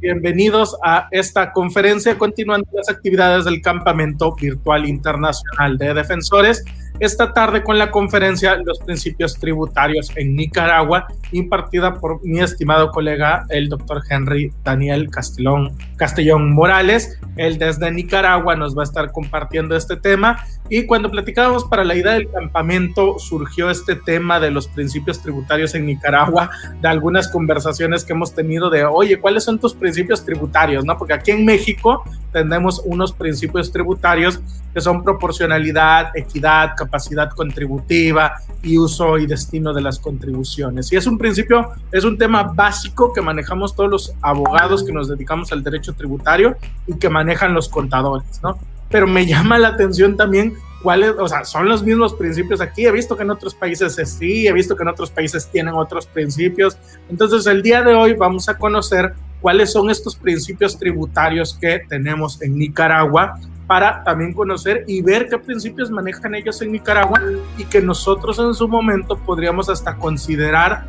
bienvenidos a esta conferencia continuando las actividades del Campamento Virtual Internacional de Defensores. Esta tarde con la conferencia Los Principios Tributarios en Nicaragua, impartida por mi estimado colega, el doctor Henry Daniel Castellón, Castellón Morales. Él desde Nicaragua nos va a estar compartiendo este tema. Y cuando platicábamos para la idea del campamento, surgió este tema de los principios tributarios en Nicaragua, de algunas conversaciones que hemos tenido de, oye, ¿cuáles son tus principios tributarios? ¿No? Porque aquí en México tenemos unos principios tributarios que son proporcionalidad, equidad, capacidad contributiva y uso y destino de las contribuciones. Y es un principio, es un tema básico que manejamos todos los abogados que nos dedicamos al derecho tributario y que manejan los contadores, ¿no? Pero me llama la atención también cuáles, o sea, son los mismos principios aquí. He visto que en otros países sí, he visto que en otros países tienen otros principios. Entonces, el día de hoy vamos a conocer cuáles son estos principios tributarios que tenemos en Nicaragua para también conocer y ver qué principios manejan ellos en Nicaragua y que nosotros en su momento podríamos hasta considerar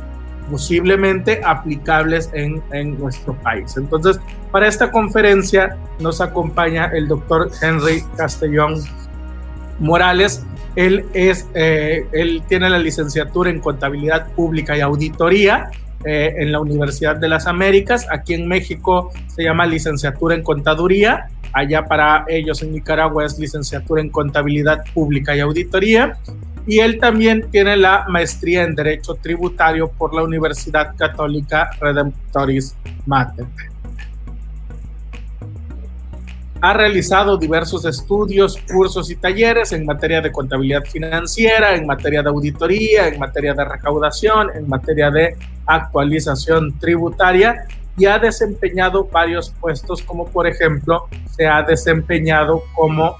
posiblemente aplicables en, en nuestro país. Entonces, para esta conferencia nos acompaña el doctor Henry Castellón Morales. Él, es, eh, él tiene la licenciatura en contabilidad pública y auditoría eh, en la Universidad de las Américas. Aquí en México se llama licenciatura en contaduría. Allá para ellos en Nicaragua es licenciatura en contabilidad pública y auditoría. Y él también tiene la maestría en Derecho Tributario por la Universidad Católica Redemptoris Mater. Ha realizado diversos estudios, cursos y talleres en materia de contabilidad financiera, en materia de auditoría, en materia de recaudación, en materia de actualización tributaria y ha desempeñado varios puestos como por ejemplo se ha desempeñado como,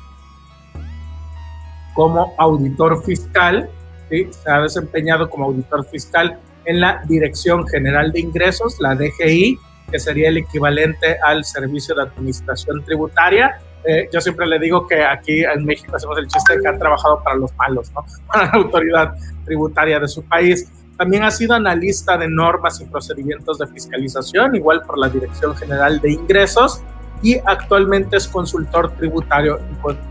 como auditor fiscal, ¿sí? se ha desempeñado como auditor fiscal en la Dirección General de Ingresos, la DGI, que sería el equivalente al Servicio de Administración Tributaria. Eh, yo siempre le digo que aquí en México hacemos el chiste de que han trabajado para los malos, ¿no? para la autoridad tributaria de su país. También ha sido analista de normas y procedimientos de fiscalización, igual por la Dirección General de Ingresos, y actualmente es consultor tributario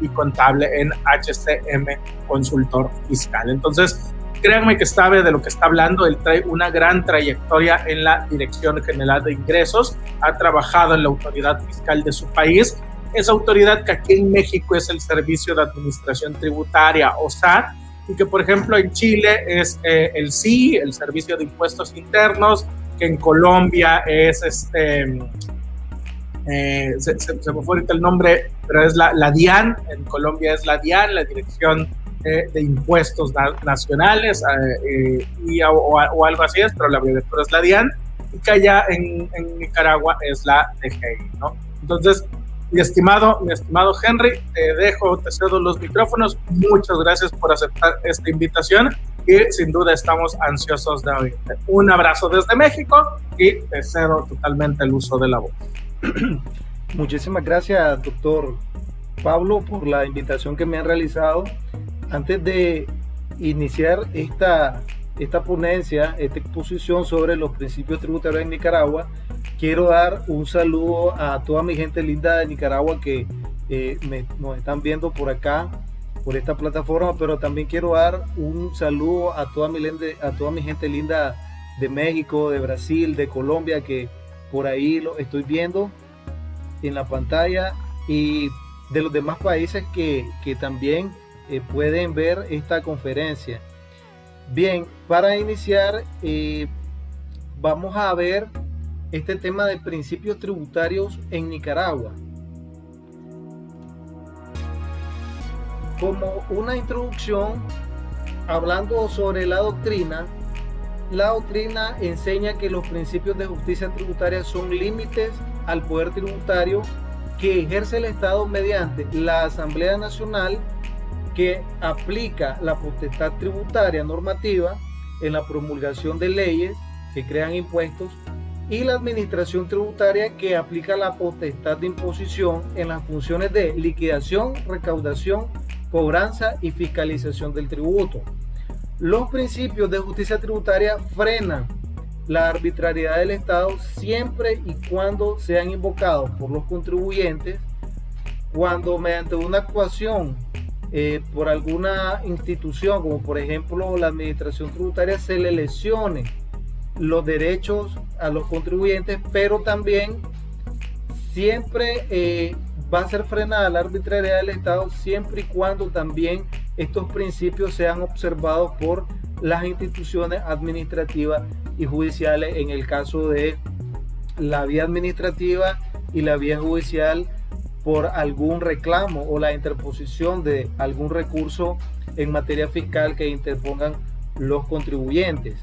y contable en HCM Consultor Fiscal. Entonces, créanme que sabe de lo que está hablando, él trae una gran trayectoria en la Dirección General de Ingresos, ha trabajado en la autoridad fiscal de su país, esa autoridad que aquí en México es el Servicio de Administración Tributaria, o SAT, y que por ejemplo en Chile es eh, el SI, el Servicio de Impuestos Internos, que en Colombia es este... Eh, se, se, me fue ahorita el nombre, pero es la, la DIAN, en Colombia es la DIAN, la Dirección de impuestos nacionales eh, y, o, algo así es, pero la abreviatura es la DIAN, y que allá en, en, Nicaragua es la DGI, ¿no? Entonces, mi estimado, mi estimado Henry, te dejo, te cedo los micrófonos. Muchas gracias por aceptar esta invitación y sin duda estamos ansiosos de oírte. Un abrazo desde México y te cedo totalmente el uso de la voz. Muchísimas gracias, doctor Pablo, por la invitación que me han realizado antes de iniciar esta, esta ponencia, esta exposición sobre los principios tributarios en Nicaragua, quiero dar un saludo a toda mi gente linda de Nicaragua que eh, nos están viendo por acá, por esta plataforma, pero también quiero dar un saludo a toda mi, a toda mi gente linda de México, de Brasil, de Colombia, que por ahí lo estoy viendo en la pantalla y de los demás países que, que también eh, pueden ver esta conferencia. Bien, para iniciar, eh, vamos a ver este tema de principios tributarios en Nicaragua. Como una introducción, hablando sobre la doctrina, la doctrina enseña que los principios de justicia tributaria son límites al poder tributario que ejerce el Estado mediante la Asamblea Nacional que aplica la potestad tributaria normativa en la promulgación de leyes que crean impuestos y la administración tributaria que aplica la potestad de imposición en las funciones de liquidación, recaudación, cobranza y fiscalización del tributo. Los principios de justicia tributaria frenan la arbitrariedad del Estado siempre y cuando sean invocados por los contribuyentes, cuando mediante una actuación eh, por alguna institución, como por ejemplo la administración tributaria, se le lesione los derechos a los contribuyentes, pero también siempre eh, va a ser frenada la arbitrariedad del Estado siempre y cuando también estos principios sean observados por las instituciones administrativas y judiciales en el caso de la vía administrativa y la vía judicial por algún reclamo o la interposición de algún recurso en materia fiscal que interpongan los contribuyentes.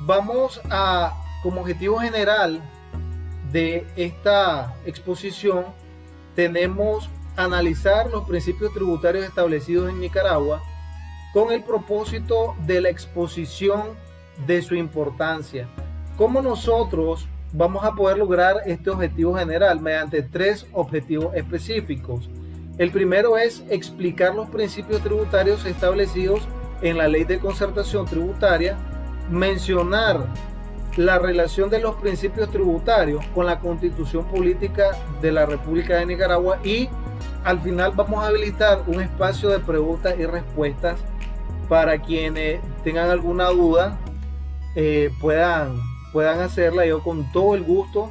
Vamos a, como objetivo general de esta exposición, tenemos analizar los principios tributarios establecidos en Nicaragua con el propósito de la exposición de su importancia. ¿Cómo nosotros vamos a poder lograr este objetivo general? Mediante tres objetivos específicos. El primero es explicar los principios tributarios establecidos en la ley de concertación tributaria, mencionar la relación de los principios tributarios con la constitución política de la República de Nicaragua y al final vamos a habilitar un espacio de preguntas y respuestas para quienes tengan alguna duda eh, puedan, puedan hacerla. Yo con todo el gusto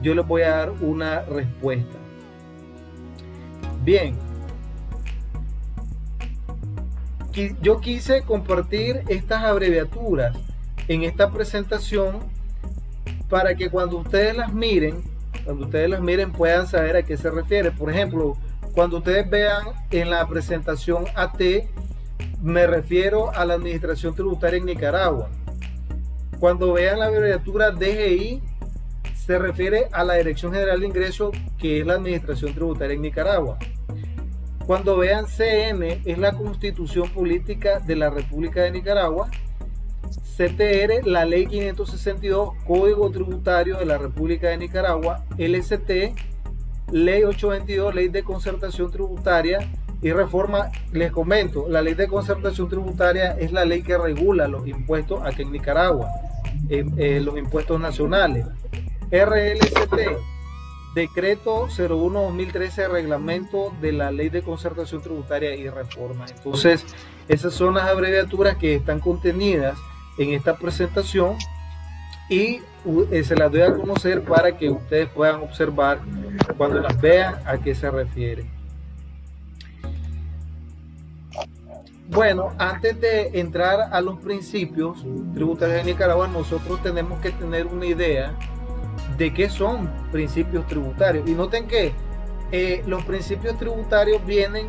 yo les voy a dar una respuesta. Bien. Yo quise compartir estas abreviaturas en esta presentación para que cuando ustedes las miren, cuando ustedes las miren puedan saber a qué se refiere. Por ejemplo, cuando ustedes vean en la presentación AT, me refiero a la Administración Tributaria en Nicaragua. Cuando vean la abreviatura DGI, se refiere a la Dirección General de Ingresos, que es la Administración Tributaria en Nicaragua. Cuando vean CN, es la Constitución Política de la República de Nicaragua. CTR, la Ley 562, Código Tributario de la República de Nicaragua. LST, Ley 822, Ley de Concertación Tributaria y reforma. Les comento, la Ley de Concertación Tributaria es la ley que regula los impuestos aquí en Nicaragua, los impuestos nacionales. RLCT, Decreto 01-2013, Reglamento de la Ley de Concertación Tributaria y Reforma. Entonces, esas son las abreviaturas que están contenidas en esta presentación y eh, se las doy a conocer para que ustedes puedan observar cuando las vean a qué se refiere. Bueno, antes de entrar a los principios tributarios de Nicaragua, nosotros tenemos que tener una idea de qué son principios tributarios. Y noten que eh, los principios tributarios vienen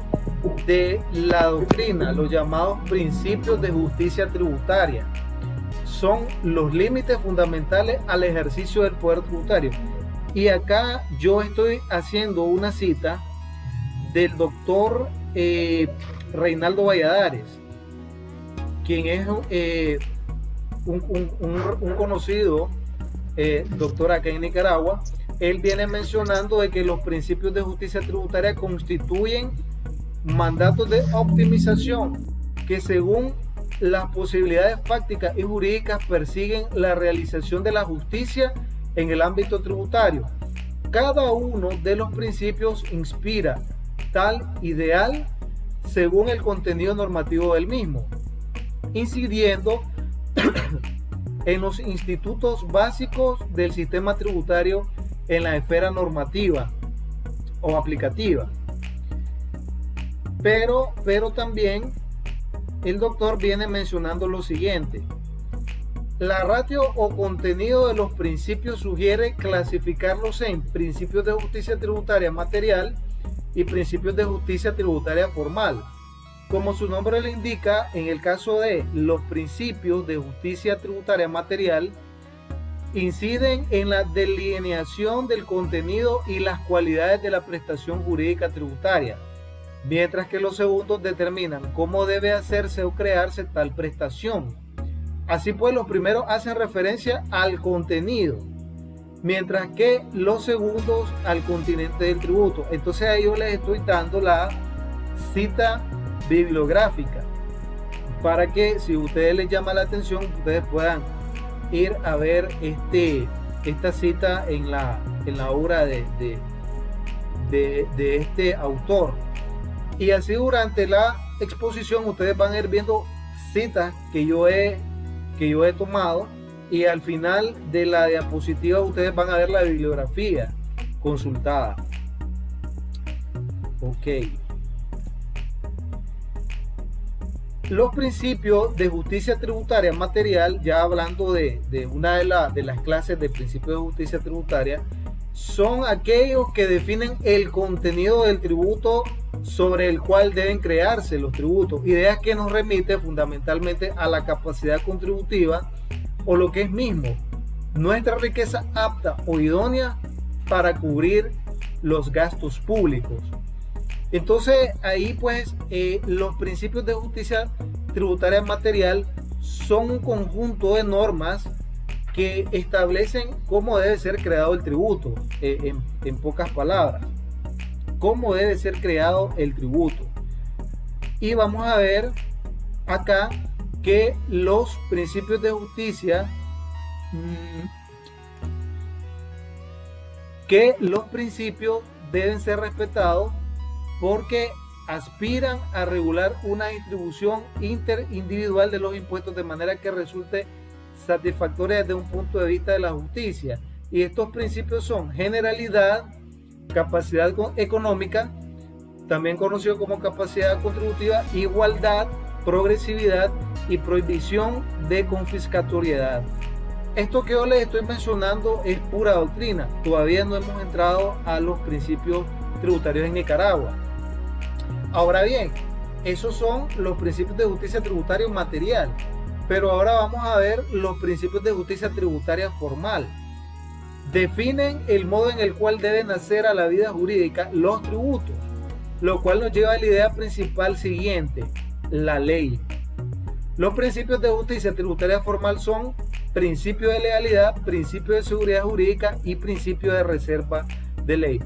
de la doctrina, los llamados principios de justicia tributaria son los límites fundamentales al ejercicio del poder tributario. Y acá yo estoy haciendo una cita del doctor eh, Reinaldo Valladares, quien es eh, un, conocido eh, doctor acá en Nicaragua. Él viene mencionando de que los principios de justicia tributaria constituyen mandatos de optimización que según las posibilidades fácticas y jurídicas persiguen la realización de la justicia en el ámbito tributario. Cada uno de los principios inspira tal ideal según el contenido normativo del mismo, incidiendo en los institutos básicos del sistema tributario en la esfera normativa o aplicativa. Pero, pero también el doctor viene mencionando lo siguiente. La ratio o contenido de los principios sugiere clasificarlos en principios de justicia tributaria material y principios de justicia tributaria formal. Como su nombre le indica, en el caso de los principios de justicia tributaria material, inciden en la delineación del contenido y las cualidades de la prestación jurídica tributaria mientras que los segundos determinan cómo debe hacerse o crearse tal prestación. Así pues, los primeros hacen referencia al contenido, mientras que los segundos al continente del tributo. Entonces a ellos les estoy dando la cita bibliográfica. para que si ustedes les llama la atención, ustedes puedan ir a ver este, esta cita en la, en la obra de, de, de este autor. Y así durante la exposición ustedes van a ir viendo citas que yo he, que yo he tomado y al final de la diapositiva ustedes van a ver la bibliografía consultada. Ok. Los principios de justicia tributaria material, ya hablando de, una de, de las clases de principios de justicia tributaria, son aquellos que definen el contenido del tributo sobre el cual deben crearse los tributos, ideas que nos remite fundamentalmente a la capacidad contributiva o lo que es mismo, nuestra riqueza apta o idónea para cubrir los gastos públicos. Entonces ahí pues eh, los principios de justicia tributaria material son un conjunto de normas que establecen cómo debe ser creado el tributo, eh, en, en pocas palabras cómo debe ser creado el tributo. Y vamos a ver acá que los principios de justicia mm, que los principios deben ser respetados porque aspiran a regular una distribución interindividual de los impuestos de manera que resulte satisfactoria desde un punto de vista de la justicia. Y estos principios son generalidad, capacidad económica, también conocido como capacidad contributiva, igualdad, progresividad y prohibición de confiscatoriedad. Esto que yo les estoy mencionando es pura doctrina. Todavía no hemos entrado a los principios tributarios en Nicaragua. Ahora bien, esos son los principios de justicia tributaria material. Pero ahora vamos a ver los principios de justicia tributaria formal definen el modo en el cual deben hacer a la vida jurídica los tributos, lo cual nos lleva a la idea principal siguiente, la ley. Los principios de justicia tributaria formal son principio de legalidad, principio de seguridad jurídica y principio de reserva de ley.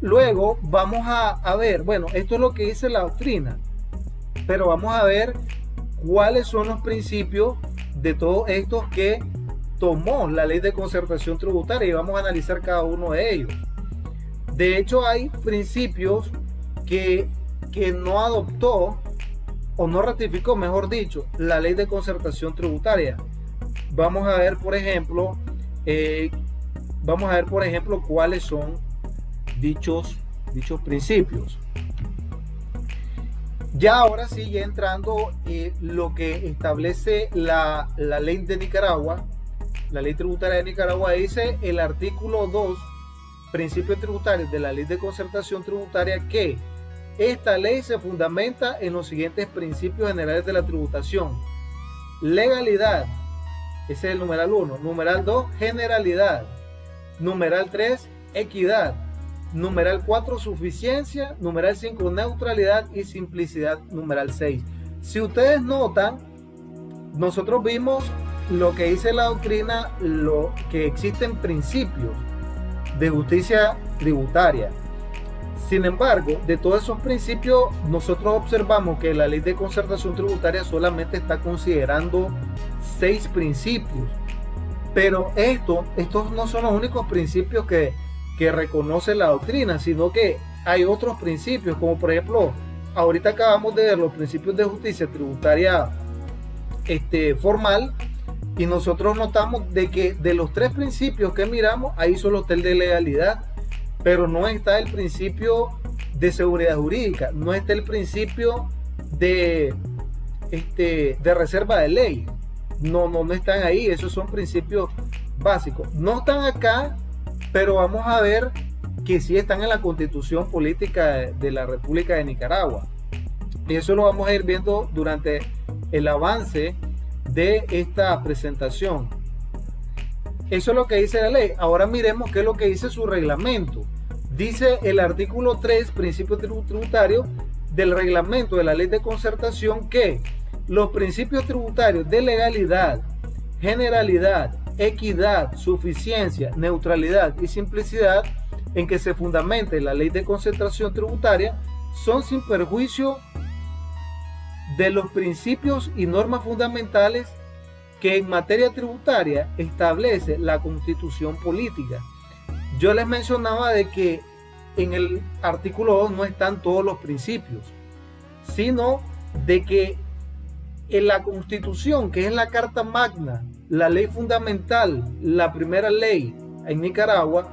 Luego vamos a, a ver, bueno, esto es lo que dice la doctrina, pero vamos a ver cuáles son los principios de todos estos que tomó la ley de concertación tributaria y vamos a analizar cada uno de ellos. De hecho, hay principios que, que no adoptó o no ratificó, mejor dicho, la ley de concertación tributaria. Vamos a ver, por ejemplo, eh, vamos a ver, por ejemplo, cuáles son dichos, dichos principios. Ya ahora sí, ya entrando eh, lo que establece la, la ley de Nicaragua, la ley tributaria de Nicaragua dice el artículo 2, principios tributarios de la ley de concertación tributaria que esta ley se fundamenta en los siguientes principios generales de la tributación. Legalidad, ese es el numeral 1. Numeral 2, generalidad. Numeral 3, equidad. Numeral 4, suficiencia. Numeral 5, neutralidad y simplicidad. Numeral 6. Si ustedes notan, nosotros vimos lo que dice la doctrina, lo que existen principios de justicia tributaria. Sin embargo, de todos esos principios, nosotros observamos que la ley de concertación tributaria solamente está considerando seis principios. Pero esto, estos no son los únicos principios que, que reconoce la doctrina, sino que hay otros principios, como por ejemplo, ahorita acabamos de ver los principios de justicia tributaria este, formal, y nosotros notamos de que de los tres principios que miramos, ahí solo está el de legalidad, pero no está el principio de seguridad jurídica, no está el principio de, este, de reserva de ley. No, no, no están ahí, esos son principios básicos. No están acá, pero vamos a ver que sí están en la constitución política de la República de Nicaragua. Y eso lo vamos a ir viendo durante el avance de esta presentación. Eso es lo que dice la ley. Ahora miremos qué es lo que dice su reglamento. Dice el artículo 3, principio tributario del reglamento de la ley de concertación que los principios tributarios de legalidad, generalidad, equidad, suficiencia, neutralidad y simplicidad en que se fundamente la ley de concentración tributaria son sin perjuicio de los principios y normas fundamentales que en materia tributaria establece la constitución política. Yo les mencionaba de que en el artículo 2 no están todos los principios, sino de que en la constitución, que es la carta magna, la ley fundamental, la primera ley en Nicaragua,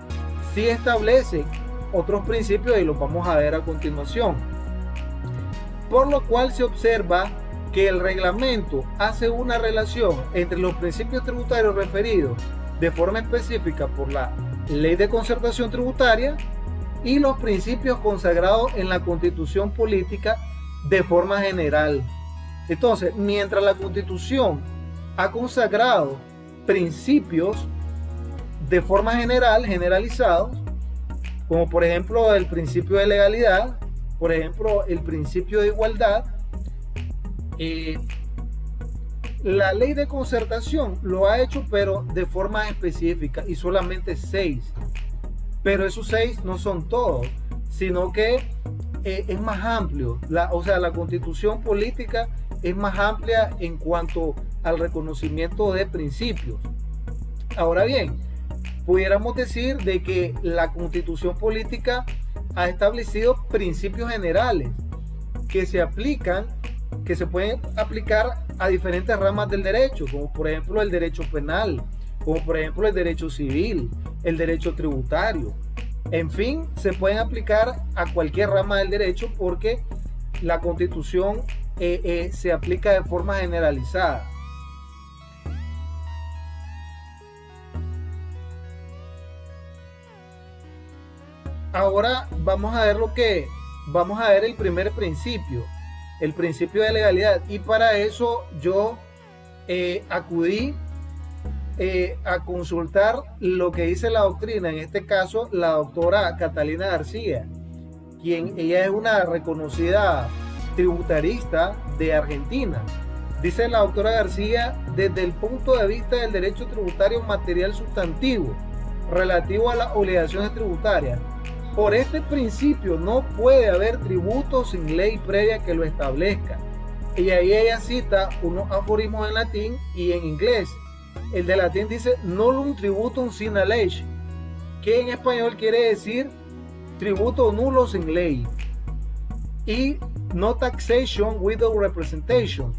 sí establece otros principios y los vamos a ver a continuación. Por lo cual se observa que el reglamento hace una relación entre los principios tributarios referidos de forma específica por la ley de concertación tributaria y los principios consagrados en la constitución política de forma general. Entonces, mientras la constitución ha consagrado principios de forma general, generalizados, como por ejemplo el principio de legalidad, por ejemplo el principio de igualdad, eh, la ley de concertación lo ha hecho pero de forma específica y solamente seis. Pero esos seis no son todos, sino que eh, es más amplio. La, o sea, la constitución política es más amplia en cuanto al reconocimiento de principios. Ahora bien, pudiéramos decir de que la constitución política ha establecido principios generales que se aplican, que se pueden aplicar a diferentes ramas del derecho, como por ejemplo el derecho penal, como por ejemplo el derecho civil, el derecho tributario. En fin, se pueden aplicar a cualquier rama del derecho porque la constitución eh, eh, se aplica de forma generalizada. ahora vamos a ver lo que vamos a ver el primer principio, el principio de legalidad. Y para eso yo eh, acudí eh, a consultar lo que dice la doctrina, en este caso la doctora Catalina García, quien ella es una reconocida tributarista de Argentina. Dice la doctora García, desde el punto de vista del derecho tributario material sustantivo relativo a las obligaciones tributarias, por este principio no puede haber tributo sin ley previa que lo establezca. Y ahí ella cita unos aforismos en latín y en inglés. El de latín dice nullum tributum sine ley, que en español quiere decir tributo nulo sin ley. Y no taxation without representation,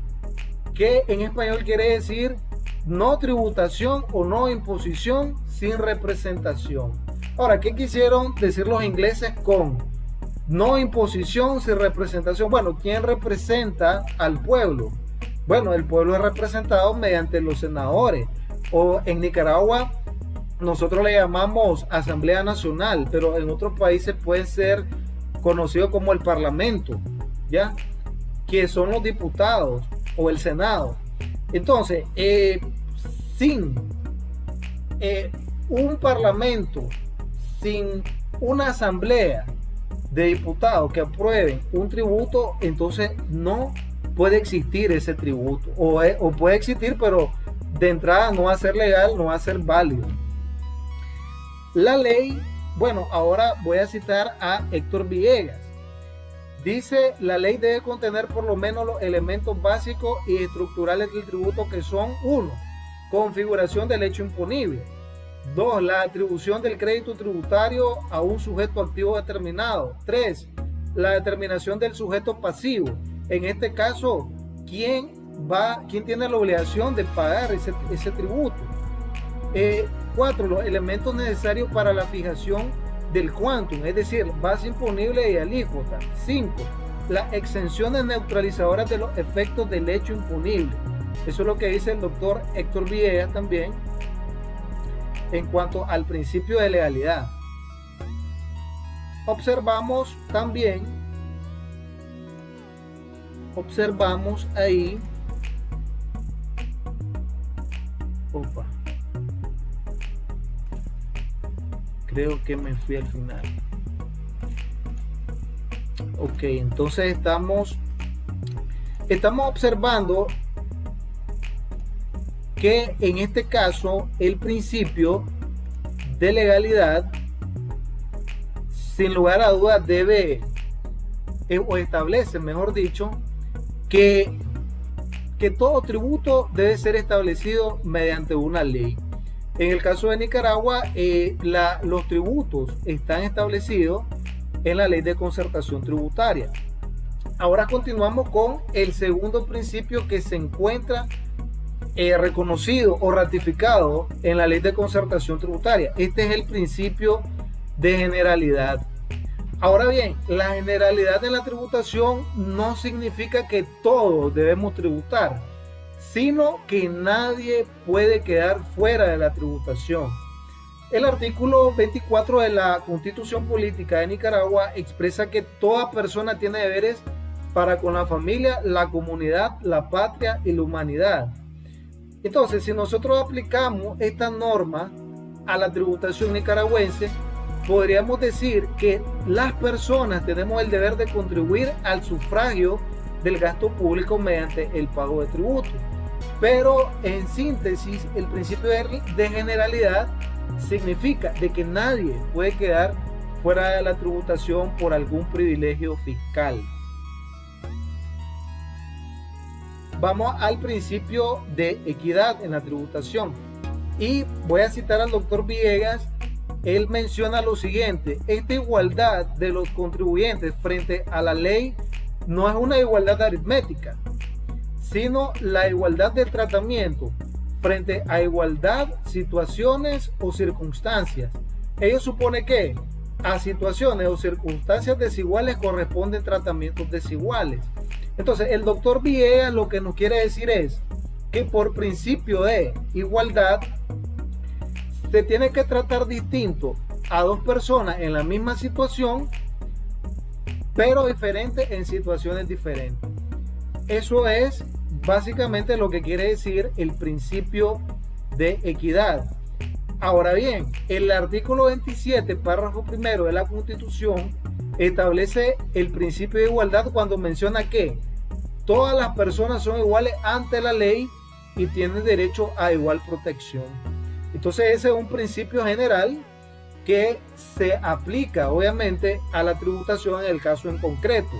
que en español quiere decir no tributación o no imposición sin representación. Ahora, ¿qué quisieron decir los ingleses con no imposición sin representación? Bueno, ¿quién representa al pueblo? Bueno, el pueblo es representado mediante los senadores. O en Nicaragua nosotros le llamamos Asamblea Nacional, pero en otros países puede ser conocido como el Parlamento, ¿ya? Que son los diputados o el Senado. Entonces, eh, sin eh, un Parlamento sin una asamblea de diputados que aprueben un tributo, entonces no puede existir ese tributo. O, o, puede existir, pero de entrada no va a ser legal, no va a ser válido. La ley, bueno, ahora voy a citar a Héctor Villegas. Dice, la ley debe contener por lo menos los elementos básicos y estructurales del tributo que son, uno, configuración del hecho imponible Dos, la atribución del crédito tributario a un sujeto activo determinado. Tres, la determinación del sujeto pasivo. En este caso, ¿quién va, quién tiene la obligación de pagar ese, tributo? Eh, cuatro, los elementos necesarios para la fijación del quantum, es decir, base imponible y alícuota. Cinco, las exenciones neutralizadoras de los efectos del hecho imponible. Eso es lo que dice el doctor Héctor Villegas también en cuanto al principio de legalidad. Observamos también, observamos ahí, opa, creo que me fui al final. Ok, entonces estamos, estamos observando que en este caso el principio de legalidad sin lugar a dudas debe eh, o establece, mejor dicho, que, que todo tributo debe ser establecido mediante una ley. En el caso de Nicaragua, eh, los tributos están establecidos en la ley de concertación tributaria. Ahora continuamos con el segundo principio que se encuentra eh, reconocido o ratificado en la ley de concertación tributaria. Este es el principio de generalidad. Ahora bien, la generalidad de la tributación no significa que todos debemos tributar sino que nadie puede quedar fuera de la tributación. El artículo 24 de la Constitución Política de Nicaragua expresa que toda persona tiene deberes para con la familia, la comunidad, la patria y la humanidad. Entonces, si nosotros aplicamos esta norma a la tributación nicaragüense, podríamos decir que las personas tenemos el deber de contribuir al sufragio del gasto público mediante el pago de tributos. Pero en síntesis, el principio de generalidad significa de que nadie puede quedar fuera de la tributación por algún privilegio fiscal. Vamos al principio de equidad en la tributación. Y voy a citar al doctor Villegas. Él menciona lo siguiente, esta igualdad de los contribuyentes frente a la ley no es una igualdad aritmética, sino la igualdad de tratamiento frente a igualdad, situaciones o circunstancias. Ello supone que a situaciones o circunstancias desiguales corresponden tratamientos desiguales. Entonces, el doctor Villegas lo que nos quiere decir es que por principio de igualdad se tiene que tratar distinto a dos personas en la misma situación, pero diferentes en situaciones diferentes. Eso es básicamente lo que quiere decir el principio de equidad. Ahora bien, el artículo 27, párrafo primero de la Constitución, establece el principio de igualdad cuando menciona que todas las personas son iguales ante la ley y tienen derecho a igual protección. Entonces ese es un principio general que se aplica obviamente a la tributación en el caso en concreto.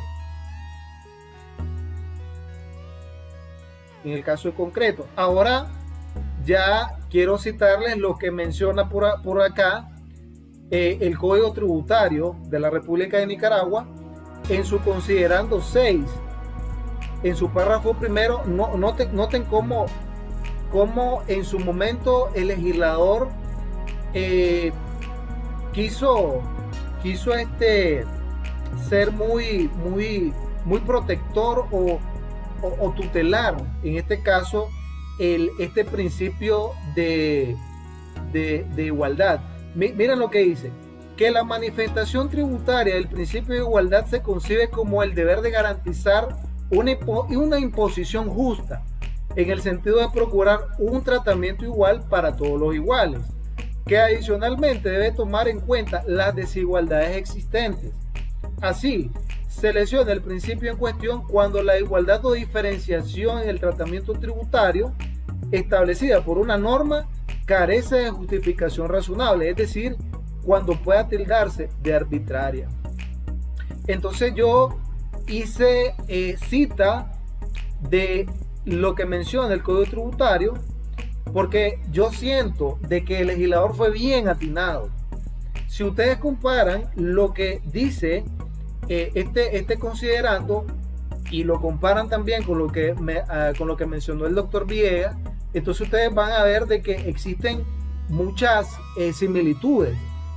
en el caso concreto. Ahora ya quiero citarles lo que menciona por, por acá eh, el Código Tributario de la República de Nicaragua en su considerando 6. En su párrafo primero, no, noten, noten cómo, cómo en su momento el legislador eh, quiso, quiso este, ser muy, muy, muy protector o o, tutelar, en este caso, el, este principio de, de, igualdad. Miren lo que dice, que la manifestación tributaria del principio de igualdad se concibe como el deber de garantizar una, una imposición justa, en el sentido de procurar un tratamiento igual para todos los iguales, que adicionalmente debe tomar en cuenta las desigualdades existentes. Así, se lesiona el principio en cuestión cuando la igualdad o diferenciación en el tratamiento tributario establecida por una norma carece de justificación razonable, es decir, cuando pueda tildarse de arbitraria. Entonces yo hice eh, cita de lo que menciona el Código Tributario porque yo siento de que el legislador fue bien atinado. Si ustedes comparan lo que dice eh, este, este considerando y lo comparan también con lo que, ah, con lo que mencionó el doctor Villegas, entonces ustedes van a ver de que existen muchas eh, similitudes.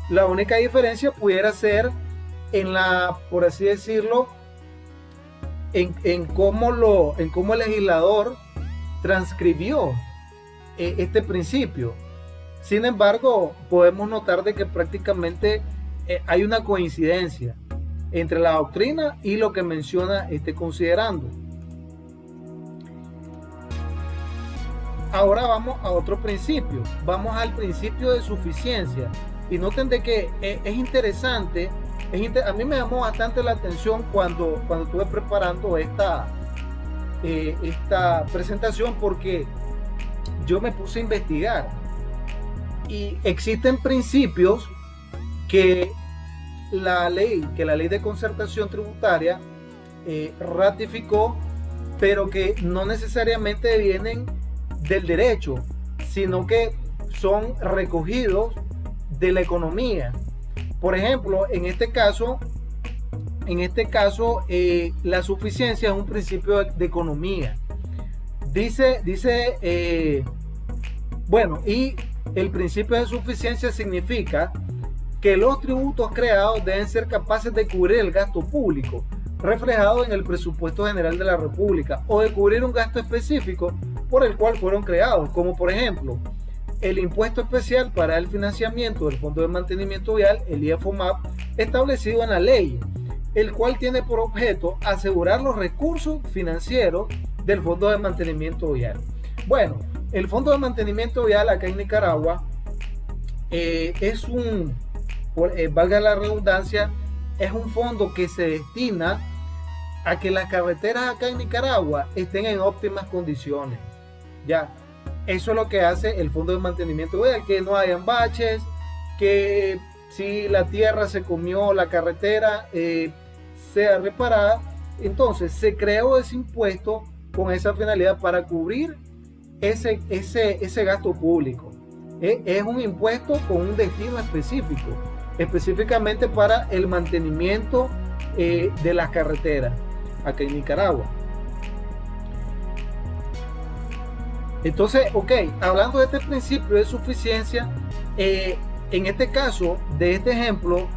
La única diferencia pudiera ser en la, por así decirlo, en, cómo, lo, en cómo el legislador transcribió eh, este principio. Sin embargo, podemos notar de que prácticamente hay una coincidencia entre la doctrina y lo que menciona este considerando. Ahora vamos a otro principio, vamos al principio de suficiencia. Y noten de que e, es interesante, a mí me llamó bastante la atención cuando, cuando estuve preparando esta, eh, esta presentación porque yo me puse a investigar. Y existen principios que la ley, que la ley de concertación tributaria eh, ratificó pero que no necesariamente vienen del derecho, sino que son recogidos de la economía. Por ejemplo, en este caso, en este caso, eh, la suficiencia es un principio de, economía. Dice, dice, eh, bueno, y el principio de suficiencia significa que los tributos creados deben ser capaces de cubrir el gasto público reflejado en el presupuesto general de la República o de cubrir un gasto específico por el cual fueron creados, como por ejemplo el impuesto especial para el financiamiento del Fondo de Mantenimiento Vial, el IFOMAP, establecido en la ley, el cual tiene por objeto asegurar los recursos financieros del Fondo de Mantenimiento Vial. Bueno, el Fondo de Mantenimiento Vial acá en Nicaragua eh, es un, eh, valga la redundancia, es un fondo que se destina a que las carreteras acá en Nicaragua estén en óptimas condiciones. Eso es lo que hace el Fondo de Mantenimiento que no hayan baches, que si la tierra se comió la carretera eh, sea reparada. Entonces se creó ese impuesto con esa finalidad para cubrir ese, ese, ese gasto público. Eh, es un impuesto con un destino específico, específicamente para el mantenimiento eh, de las carreteras acá en Nicaragua. Entonces, ok, hablando de este principio de suficiencia, eh, en este caso, de este ejemplo,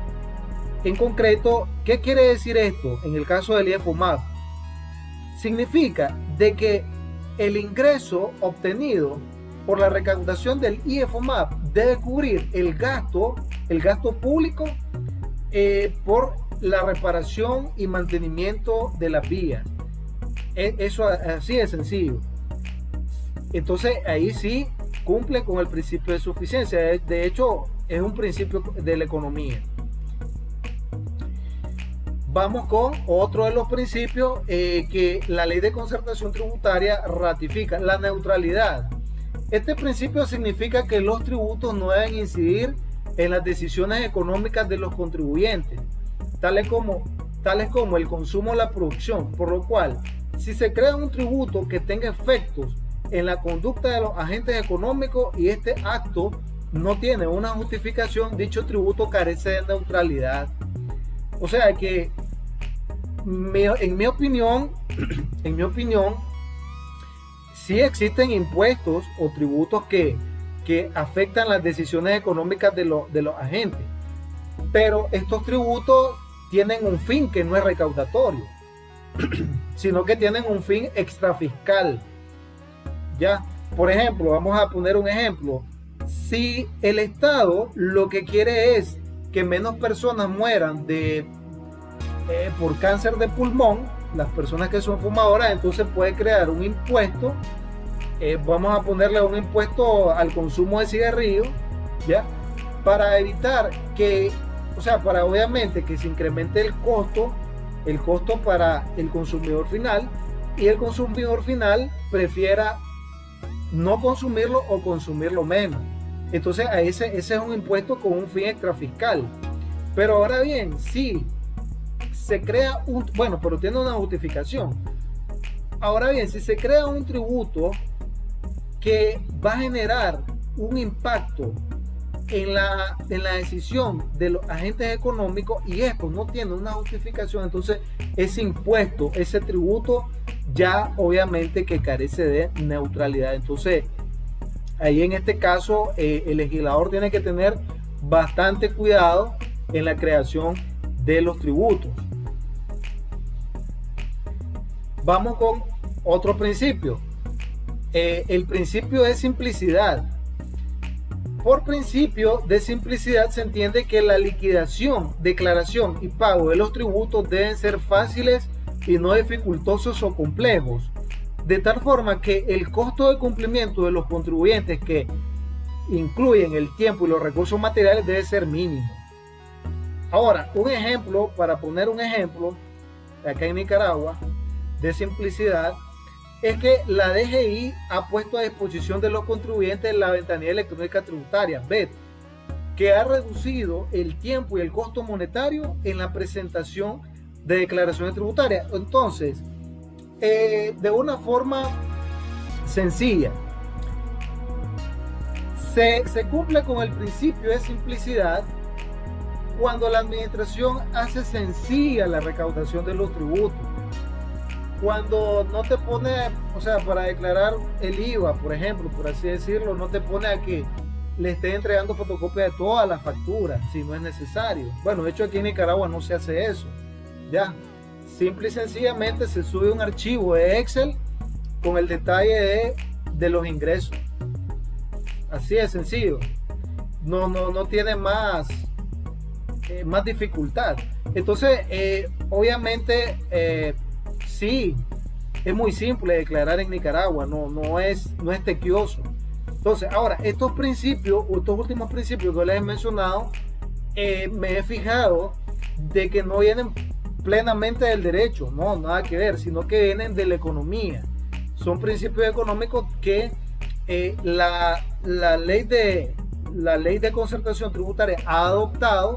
en concreto, ¿qué quiere decir esto en el caso del IFOMAP? Significa de que el ingreso obtenido por la recaudación del IFOMAP debe cubrir el gasto, el gasto público eh, por la reparación y mantenimiento de las vías. E, eso así de sencillo. Entonces ahí sí cumple con el principio de suficiencia. De hecho, es un principio de la economía. Vamos con otro de los principios eh, que la ley de concertación tributaria ratifica, la neutralidad. Este principio significa que los tributos no deben incidir en las decisiones económicas de los contribuyentes, tales como, tales como el consumo o la producción, por lo cual, si se crea un tributo que tenga efectos en la conducta de los agentes económicos y este acto no tiene una justificación, dicho tributo carece de neutralidad. O sea que, en mi opinión, en mi opinión, sí existen impuestos o tributos que, que afectan las decisiones económicas de, de los agentes, pero estos tributos tienen un fin que no es recaudatorio, sino que tienen un fin extrafiscal Por ejemplo, vamos a poner un ejemplo. Si el Estado lo que quiere es que menos personas mueran de, eh, por cáncer de pulmón, las personas que son fumadoras, entonces puede crear un impuesto. Eh, vamos a ponerle un impuesto al consumo de cigarrillos, ¿ya? Para evitar que, o sea, para obviamente que se incremente el costo, el costo para el consumidor final y el consumidor final prefiera no consumirlo o consumirlo menos. Entonces ese, es un impuesto con un fin extrafiscal. Pero ahora bien, si se crea un, bueno, pero tiene una justificación. Ahora bien, si se crea un tributo que va a generar un impacto en la, en la decisión de los agentes económicos y esto no tiene una justificación, entonces ese impuesto, ese tributo ya obviamente que carece de neutralidad. Entonces, ahí en este caso, eh, el legislador tiene que tener bastante cuidado en la creación de los tributos. Vamos con otro principio. Eh, el principio de simplicidad. Por principio de simplicidad se entiende que la liquidación, declaración y pago de los tributos deben ser fáciles y no dificultosos o complejos, de tal forma que el costo de cumplimiento de los contribuyentes que incluyen el tiempo y los recursos materiales debe ser mínimo. Ahora, un ejemplo, para poner un ejemplo, acá en Nicaragua, de simplicidad, es que la DGI ha puesto a disposición de los contribuyentes la ventanilla electrónica tributaria, BET, que ha reducido el tiempo y el costo monetario en la presentación de declaraciones tributarias. Entonces, eh, de una forma sencilla. Se, se cumple con el principio de simplicidad cuando la administración hace sencilla la recaudación de los tributos. Cuando no te pone, o sea, para declarar el IVA, por ejemplo, por así decirlo, no te pone a que le esté entregando fotocopia de todas las facturas, si no es necesario. Bueno, de hecho aquí en Nicaragua no se hace eso. Ya, simple y sencillamente se sube un archivo de Excel con el detalle de, de los ingresos. Así de sencillo. No, no, no tiene más, eh, más dificultad. Entonces, eh, obviamente, eh, sí, es muy simple declarar en Nicaragua, no, no, es, no es tequioso. Entonces, ahora, estos principios, estos últimos principios que les he mencionado, me he fijado de que no vienen plenamente del derecho, no, nada que ver, sino que vienen de la economía. Son principios económicos que la, la, ley de, la ley de concertación tributaria ha adoptado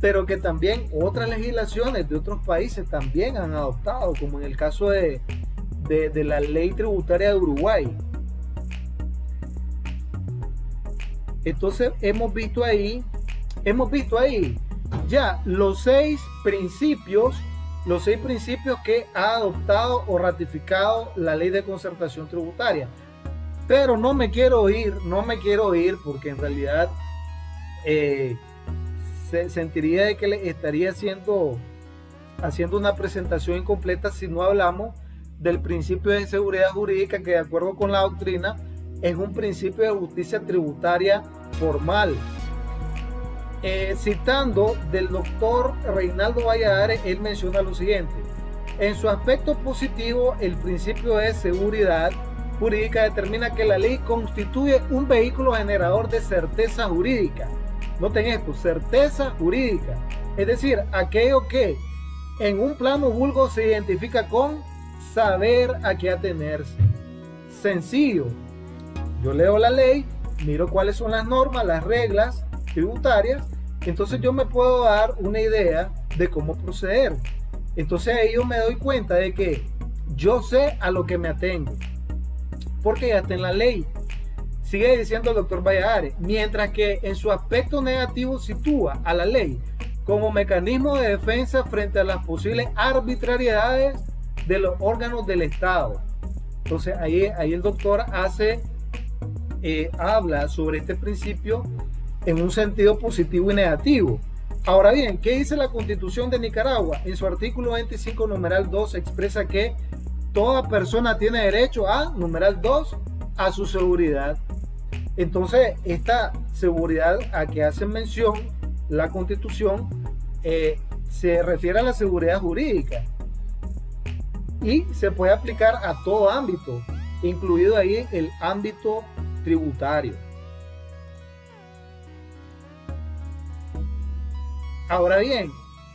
pero que también otras legislaciones de otros países también han adoptado, como en el caso de, de, la ley tributaria de Uruguay. Entonces hemos visto ahí, hemos visto ahí ya los seis principios, los seis principios que ha adoptado o ratificado la ley de concertación tributaria. Pero no me quiero ir, no me quiero ir porque en realidad eh, se sentiría de que le estaría haciendo, haciendo una presentación incompleta si no hablamos del principio de seguridad jurídica que de acuerdo con la doctrina es un principio de justicia tributaria formal. Eh, citando del doctor Reinaldo Valladares, él menciona lo siguiente. En su aspecto positivo, el principio de seguridad jurídica determina que la ley constituye un vehículo generador de certeza jurídica Noten esto, certeza jurídica. Es decir, aquello que en un plano vulgo se identifica con saber a qué atenerse. Sencillo. Yo leo la ley, miro cuáles son las normas, las reglas tributarias, entonces yo me puedo dar una idea de cómo proceder. Entonces ahí yo me doy cuenta de que yo sé a lo que me atengo. Porque ya está en la ley. Sigue diciendo el doctor Valladares, mientras que en su aspecto negativo sitúa a la ley como mecanismo de defensa frente a las posibles arbitrariedades de los órganos del Estado. Entonces ahí, ahí el doctor hace, eh, habla sobre este principio en un sentido positivo y negativo. Ahora bien, ¿qué dice la Constitución de Nicaragua? En su artículo 25, numeral 2, expresa que toda persona tiene derecho a, numeral 2, a su seguridad. Entonces, esta seguridad a que hace mención la constitución eh, se refiere a la seguridad jurídica y se puede aplicar a todo ámbito, incluido ahí el ámbito tributario. Ahora bien,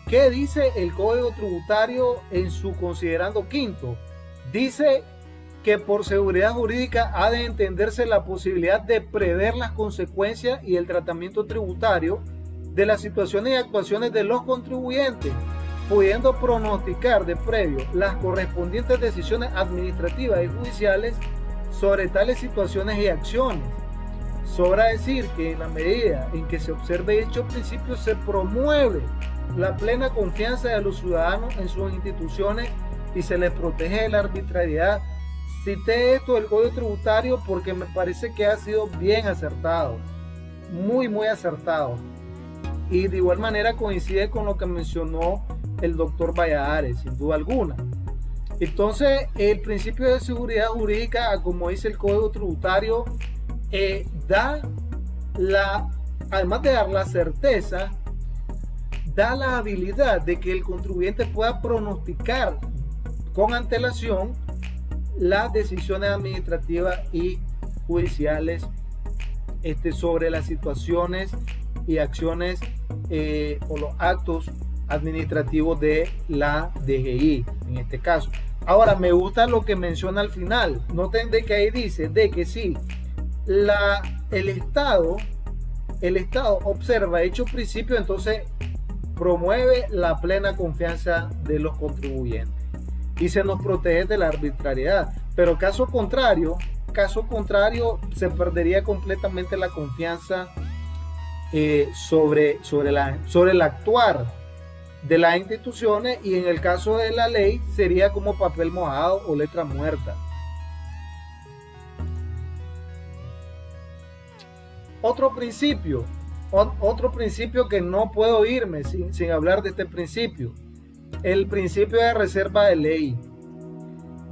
¿qué dice el Código Tributario en su considerando quinto? Dice que por seguridad jurídica ha de entenderse la posibilidad de prever las consecuencias y el tratamiento tributario de las situaciones y actuaciones de los contribuyentes, pudiendo pronosticar de previo las correspondientes decisiones administrativas y judiciales sobre tales situaciones y acciones. Sobra decir que en la medida en que se observe dicho principio se promueve la plena confianza de los ciudadanos en sus instituciones y se les protege de la arbitrariedad Cité esto del Código Tributario porque me parece que ha sido bien acertado, muy, muy acertado. Y de igual manera coincide con lo que mencionó el doctor Valladares, sin duda alguna. Entonces, el principio de seguridad jurídica, como dice el Código Tributario, eh, da la, además de dar la certeza, da la habilidad de que el contribuyente pueda pronosticar con antelación las decisiones administrativas y judiciales este, sobre las situaciones y acciones eh, o los actos administrativos de la DGI en este caso. Ahora me gusta lo que menciona al final. Noten de que ahí dice de que si la, el Estado, el Estado observa hecho principio, entonces promueve la plena confianza de los contribuyentes. y se nos protege de la arbitrariedad. Pero caso contrario, caso contrario, se perdería completamente la confianza eh, sobre, sobre, la, sobre el actuar de las instituciones y en el caso de la ley sería como papel mojado o letra muerta. Otro principio, otro principio que no puedo irme sin, sin hablar de este principio, el principio de reserva de ley.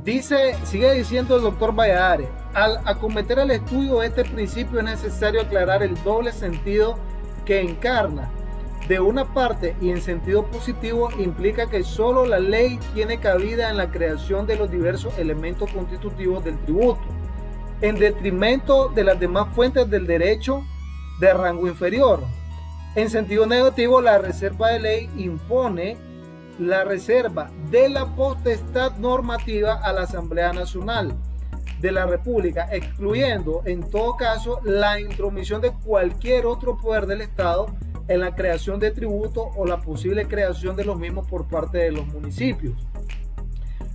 Dice, sigue diciendo el doctor Valladares, al acometer el estudio de este principio es necesario aclarar el doble sentido que encarna. De una parte y en sentido positivo implica que solo la ley tiene cabida en la creación de los diversos elementos constitutivos del tributo, en detrimento de las demás fuentes del derecho de rango inferior. En sentido negativo, la reserva de ley impone la reserva de la potestad normativa a la Asamblea Nacional de la República, excluyendo en todo caso la intromisión de cualquier otro poder del Estado en la creación de tributos o la posible creación de los mismos por parte de los municipios.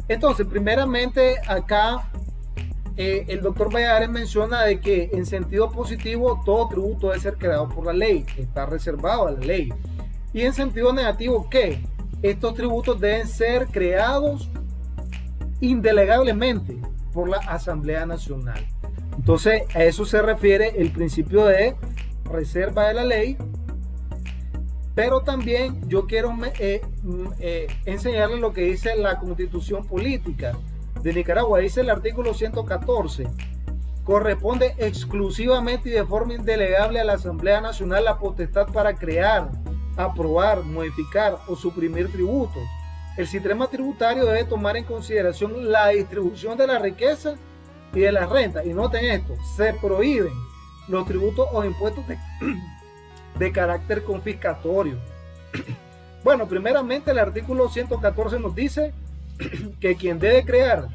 Entonces, primeramente acá eh, el doctor Valladares menciona de que en sentido positivo todo tributo debe ser creado por la ley, está reservado a la ley. Y en sentido negativo, que estos tributos deben ser creados indelegablemente por la Asamblea Nacional. Entonces, a eso se refiere el principio de reserva de la ley. Pero también yo quiero eh, mm, eh, enseñarles lo que dice la constitución política de Nicaragua. Dice el artículo 114. Corresponde exclusivamente y de forma indelegable a la Asamblea Nacional la potestad para crear, aprobar, modificar o suprimir tributos. El sistema tributario debe tomar en consideración la distribución de la riqueza y de las rentas. Y noten esto, se prohíben los tributos o impuestos de, de carácter confiscatorio. Bueno, primeramente el artículo 114 nos dice que quien debe crear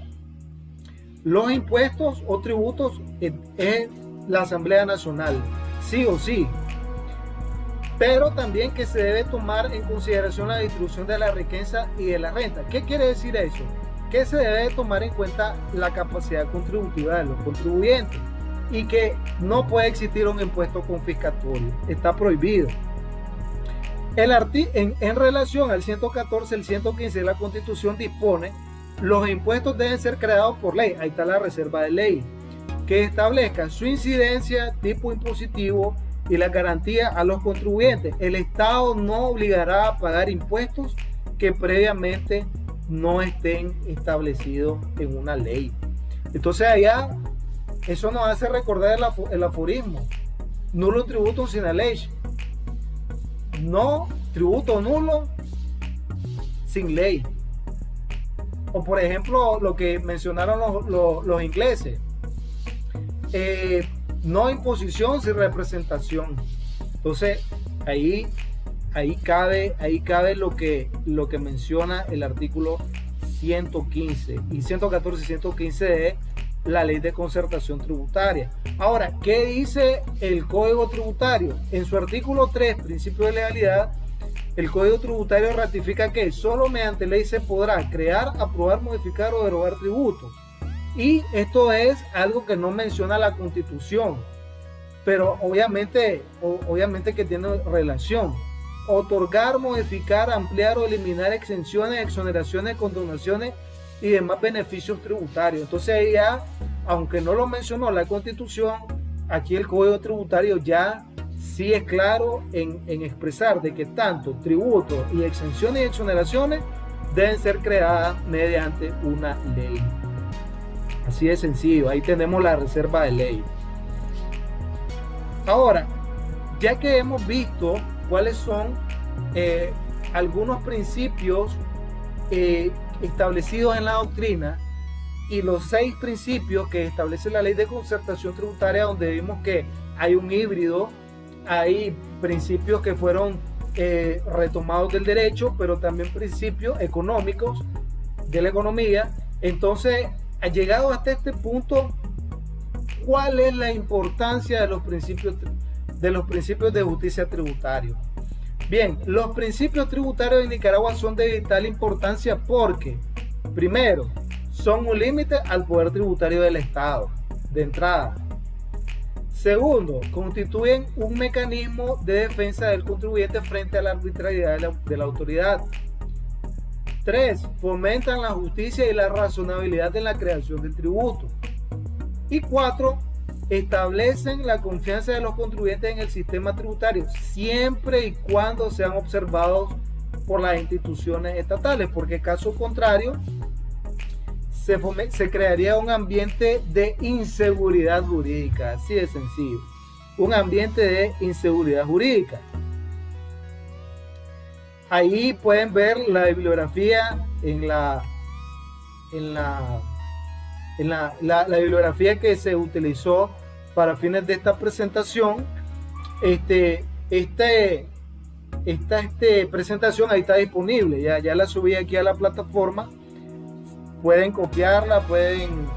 los impuestos o tributos es la Asamblea Nacional, sí o sí. Pero también que se debe tomar en consideración la distribución de la riqueza y de la renta. ¿Qué quiere decir eso? Que se debe tomar en cuenta la capacidad contributiva de los contribuyentes y que no puede existir un impuesto confiscatorio. Está prohibido. El en, en relación al 114, el 115 de la Constitución dispone los impuestos deben ser creados por ley. Ahí está la reserva de ley. Que establezca su incidencia, tipo impositivo y la garantía a los contribuyentes. El Estado no obligará a pagar impuestos que previamente no estén establecidos en una ley. Entonces allá, eso nos hace recordar el, aforismo. Nulo tributo sin la ley. No tributo nulo sin ley. O por ejemplo, lo que mencionaron los, ingleses. Eh, no imposición sin representación. Entonces, ahí, ahí, cabe, ahí cabe lo que, lo que menciona el artículo 115 y 114 y 115 de la ley de concertación tributaria. Ahora, ¿qué dice el Código Tributario? En su artículo 3, principio de legalidad, el Código Tributario ratifica que solo mediante ley se podrá crear, aprobar, modificar o derogar tributos. Y esto es algo que no menciona la Constitución, pero obviamente, obviamente que tiene relación. Otorgar, modificar, ampliar o eliminar exenciones, exoneraciones, condonaciones y demás beneficios tributarios. Entonces ya, aunque no lo mencionó la Constitución, aquí el Código Tributario ya sí es claro en, expresar de que tanto tributos y exenciones y exoneraciones deben ser creadas mediante una ley. Así de sencillo, ahí tenemos la reserva de ley. Ahora, ya que hemos visto cuáles son eh, algunos principios eh, establecidos en la doctrina y los seis principios que establece la ley de concertación tributaria, donde vimos que hay un híbrido hay principios que fueron eh, retomados del derecho, pero también principios económicos de la economía. Entonces, llegado hasta este punto, ¿cuál es la importancia de los principios de, los principios de justicia tributaria? Bien, los principios tributarios de Nicaragua son de vital importancia porque Primero, son un límite al poder tributario del Estado, de entrada. Segundo, constituyen un mecanismo de defensa del contribuyente frente a la arbitrariedad de la, autoridad. Tres, fomentan la justicia y la razonabilidad en la creación del tributo. Y cuatro, establecen la confianza de los contribuyentes en el sistema tributario, siempre y cuando sean observados por las instituciones estatales, porque caso contrario, se, crearía un ambiente de inseguridad jurídica, así de sencillo, un ambiente de inseguridad jurídica. Ahí pueden ver la bibliografía en la, en la, en la, la, bibliografía que se utilizó para fines de esta presentación. Este, este, esta este, presentación ahí está disponible, ya, ya la subí aquí a la plataforma pueden copiarla, pueden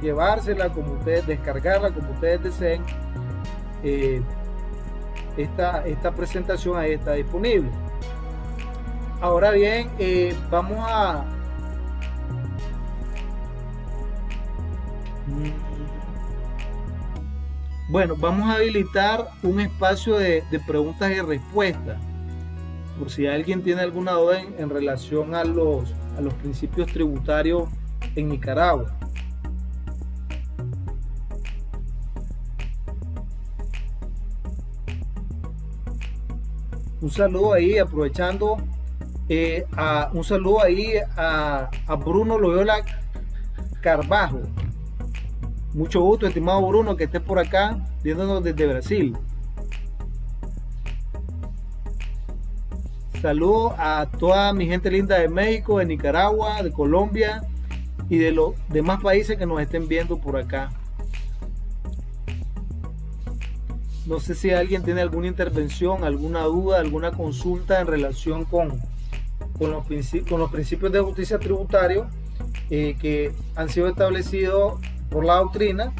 llevársela como ustedes, descargarla como ustedes deseen. Eh, esta, esta, presentación ahí está disponible. Ahora bien, eh, vamos a... Bueno, vamos a habilitar un espacio de, preguntas y respuestas. Por si alguien tiene alguna duda en relación a los a los principios tributarios en Nicaragua. Un saludo ahí, aprovechando, eh, a, un saludo ahí a, a Bruno Loyola Carbajo. Mucho gusto, estimado Bruno, que esté por acá, viéndonos desde Brasil. Saludos a toda mi gente linda de México, de Nicaragua, de Colombia y de los demás países que nos estén viendo por acá. No sé si alguien tiene alguna intervención, alguna duda, alguna consulta en relación con, con, los, principios de justicia tributario eh, que han sido establecidos por la doctrina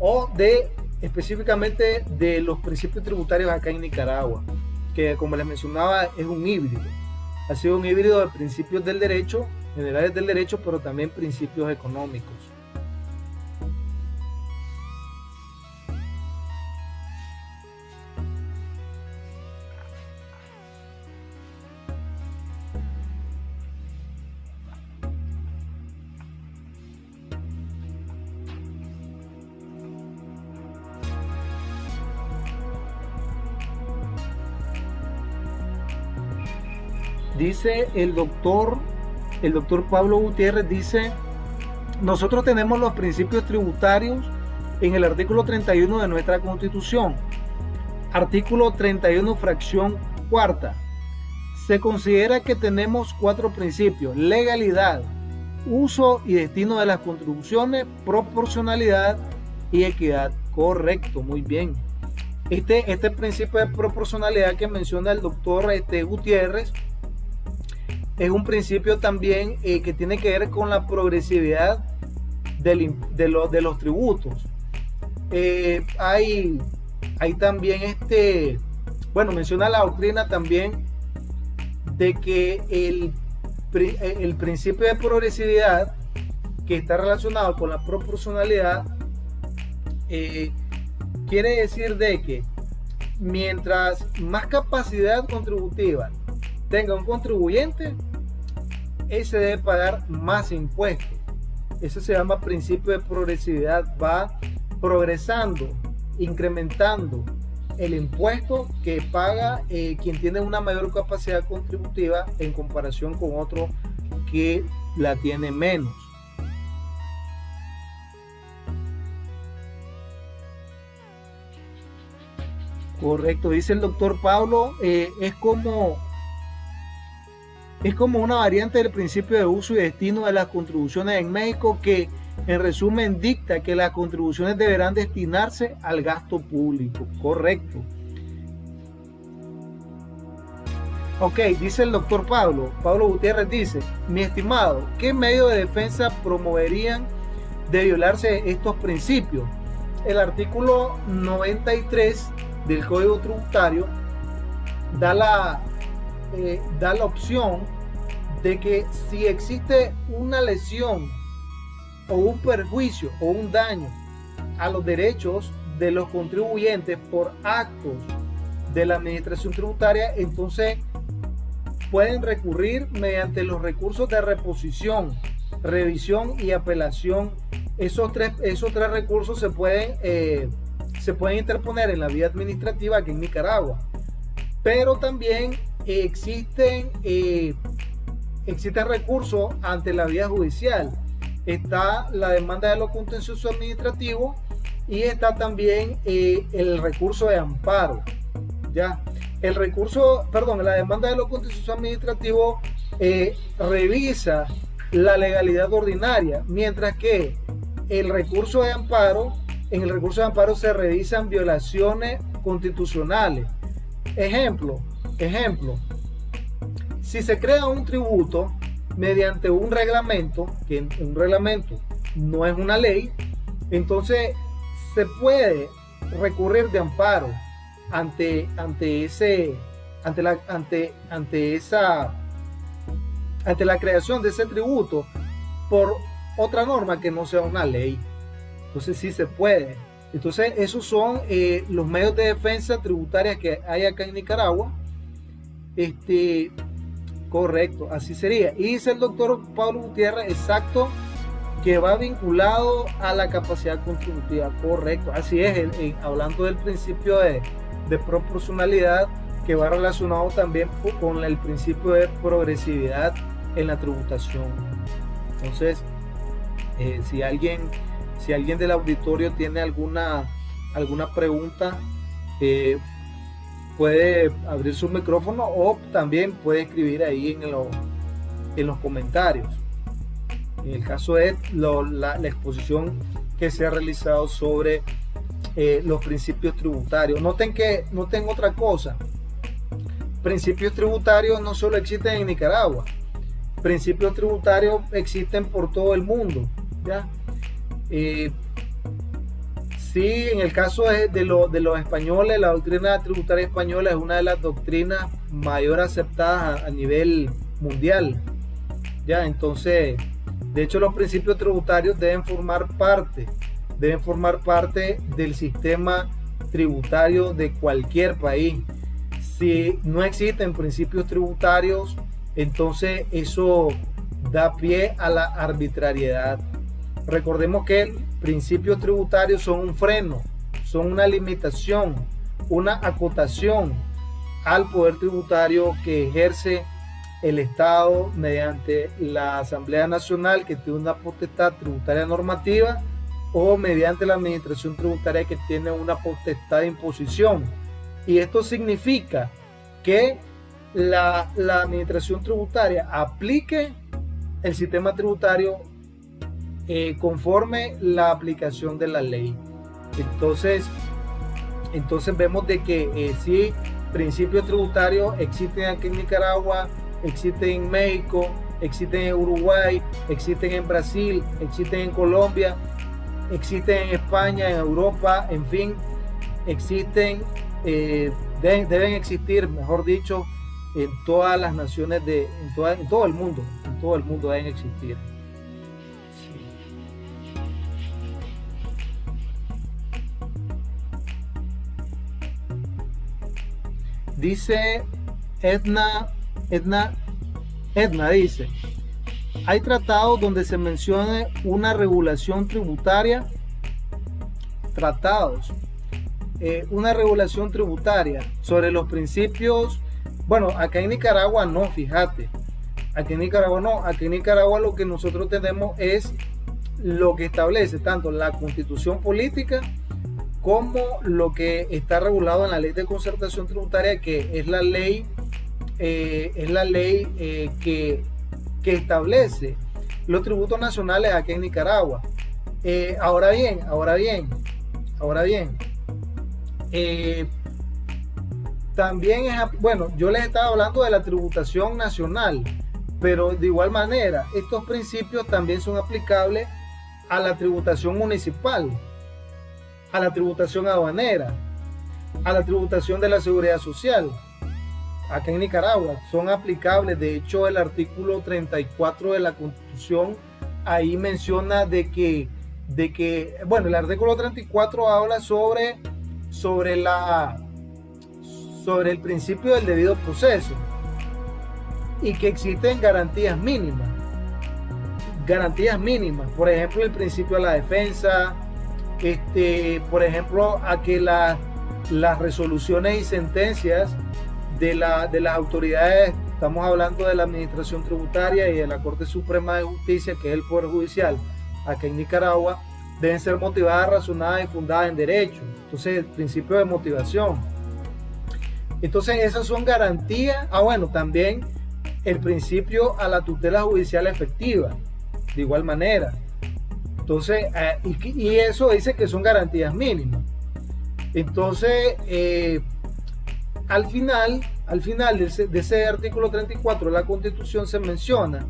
o de específicamente de los principios tributarios acá en Nicaragua que como les mencionaba es un híbrido. Ha sido un híbrido de principios del derecho, generales del derecho, pero también principios económicos. Dice el doctor, el doctor Pablo Gutiérrez, dice, nosotros tenemos los principios tributarios en el artículo 31 de nuestra constitución. Artículo 31, fracción cuarta. Se considera que tenemos cuatro principios. Legalidad, uso y destino de las contribuciones, proporcionalidad y equidad. Correcto, muy bien. Este, este principio de proporcionalidad que menciona el doctor este, Gutiérrez es un principio también eh, que tiene que ver con la progresividad de, los tributos. Eh, hay, hay también este, bueno, menciona la doctrina también de que el, el principio de progresividad que está relacionado con la proporcionalidad eh, quiere decir de que mientras más capacidad contributiva tenga un contribuyente, ese debe pagar más impuestos. Eso se llama principio de progresividad. Va progresando, incrementando el impuesto que paga eh, quien tiene una mayor capacidad contributiva en comparación con otro que la tiene menos. Correcto, dice el doctor Pablo, eh, es como es como una variante del principio de uso y destino de las contribuciones en México que en resumen dicta que las contribuciones deberán destinarse al gasto público. Correcto. Ok, dice el doctor Pablo, Pablo Gutiérrez dice, mi estimado, ¿qué medio de defensa promoverían de violarse estos principios? El artículo 93 del Código Tributario da la, eh, da la opción de que si existe una lesión o un perjuicio o un daño a los derechos de los contribuyentes por actos de la administración tributaria, entonces pueden recurrir mediante los recursos de reposición, revisión y apelación. Esos tres, esos tres recursos se pueden, eh, se pueden interponer en la vía administrativa aquí en Nicaragua. Pero también existen, eh, existen recursos ante la vía judicial. Está la demanda de lo contencioso administrativo y está también eh, el recurso de amparo. ¿ya? El recurso, perdón, la demanda de lo contencioso administrativo eh, revisa la legalidad ordinaria, mientras que el recurso de amparo, en el recurso de amparo se revisan violaciones constitucionales. Ejemplo, ejemplo, si se crea un tributo mediante un reglamento, que un reglamento no es una ley, entonces se puede recurrir de amparo ante, ante ese, ante la, ante, ante esa, ante la creación de ese tributo por otra norma que no sea una ley. Entonces sí se puede. Entonces esos son eh, los medios de defensa tributaria que hay acá en Nicaragua. Este, correcto, así sería. Y dice el doctor Pablo Gutiérrez, exacto, que va vinculado a la capacidad contributiva. Correcto, así es, hablando del principio de, de proporcionalidad que va relacionado también con el principio de progresividad en la tributación. Entonces, eh, si alguien si alguien del auditorio tiene alguna alguna pregunta, eh, puede abrir su micrófono o también puede escribir ahí en, en los comentarios. En el caso la, la exposición que se ha realizado sobre eh, los principios tributarios. Noten que, noten otra cosa. Principios tributarios no solo existen en Nicaragua. Principios tributarios existen por todo el mundo. ¿ya? Eh, sí, en el caso de, los españoles, la doctrina tributaria española es una de las doctrinas mayor aceptadas a, a nivel mundial. Ya, entonces, de hecho, los principios tributarios deben formar parte deben formar parte del sistema tributario de cualquier país. Si no existen principios tributarios, entonces eso da pie a la arbitrariedad. Recordemos que principios tributarios son un freno, son una limitación, una acotación al poder tributario que ejerce el Estado mediante la Asamblea Nacional que tiene una potestad tributaria normativa o mediante la administración tributaria que tiene una potestad de imposición. Y esto significa que la, administración tributaria aplique el sistema tributario eh, conforme la aplicación de la ley. Entonces, entonces vemos de que eh, si principios tributarios existen aquí en Nicaragua, existen en México, existen en Uruguay, existen en Brasil, existen en Colombia, existen en España, en Europa, en fin, existen, eh, deben, existir, mejor dicho, en todas las naciones de, en, todo el mundo, en todo el mundo deben existir. Dice Edna, Edna, Edna dice, hay tratados donde se mencione una regulación tributaria. Tratados. Eh, una regulación tributaria sobre los principios. Bueno, acá en Nicaragua no, fíjate. Aquí en Nicaragua no. Aquí en Nicaragua lo que nosotros tenemos es lo que establece tanto la constitución política como lo que está regulado en la ley de concertación tributaria, que es la ley, eh, es la ley eh, que establece los tributos nacionales aquí en Nicaragua. Eh, ahora bien, ahora bien, ahora bien, también es, bueno, yo les estaba hablando de la tributación nacional, pero de igual manera, estos principios también son aplicables a la tributación municipal, a la tributación aduanera, a la tributación de la seguridad social. acá en Nicaragua, son aplicables. De hecho, el artículo 34 de la Constitución ahí menciona de que, de que bueno, el artículo 34 habla sobre, sobre, la, sobre el principio del debido proceso y que existen garantías mínimas. Garantías mínimas, por ejemplo, el principio de la defensa, este, por ejemplo, a que las resoluciones y sentencias de, la, de las autoridades, estamos hablando de la Administración Tributaria y de la Corte Suprema de Justicia, que es el Poder Judicial, aquí en Nicaragua, deben ser motivadas, razonadas y fundadas en derecho. Entonces, el principio de motivación. Entonces, esas son garantías. Ah, bueno, también el principio a la tutela judicial efectiva, de igual manera. Entonces, eh, y, eso dice que son garantías mínimas. Entonces, eh, al final, al final de ese, artículo 34 de la Constitución se menciona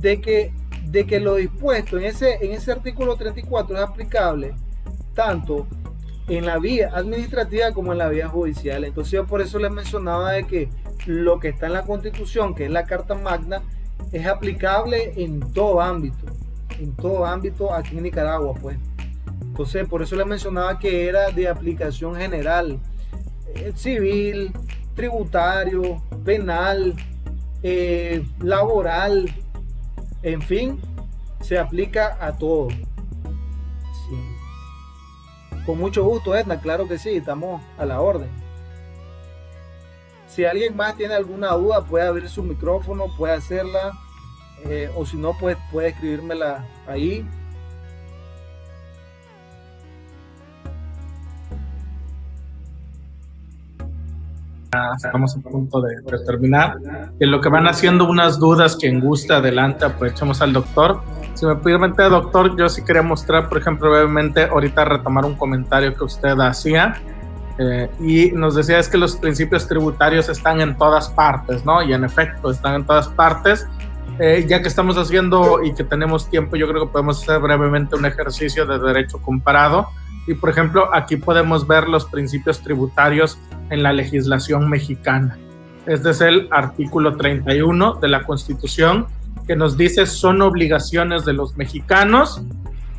de que, de que lo dispuesto en ese, en ese artículo 34 es aplicable tanto en la vía administrativa como en la vía judicial. Entonces yo por eso les mencionaba de que lo que está en la Constitución, que es la Carta Magna, es aplicable en todo ámbito, en todo ámbito aquí en Nicaragua, pues. Entonces por eso les mencionaba que era de aplicación general eh, civil, tributario, penal, eh, laboral, en fin, se aplica a todo. Con mucho gusto, Edna, claro que sí, estamos a la orden. Si alguien más tiene alguna duda, puede abrir su micrófono, puede hacerla, eh, o si no, pues puede escribírmela ahí estamos a punto de, terminar. En lo que van haciendo unas dudas, quien gusta, adelante, aprovechemos al doctor. Si me permite, doctor, yo sí quería mostrar, por ejemplo, brevemente, ahorita retomar un comentario que usted hacía. Eh, y nos decía es que los principios tributarios están en todas partes, ¿no? Y en efecto, están en todas partes. Eh, ya que estamos haciendo y que tenemos tiempo, yo creo que podemos hacer brevemente un ejercicio de derecho comparado y por ejemplo, aquí podemos ver los principios tributarios en la legislación mexicana. Este es el artículo 31 de la Constitución que nos dice son obligaciones de los mexicanos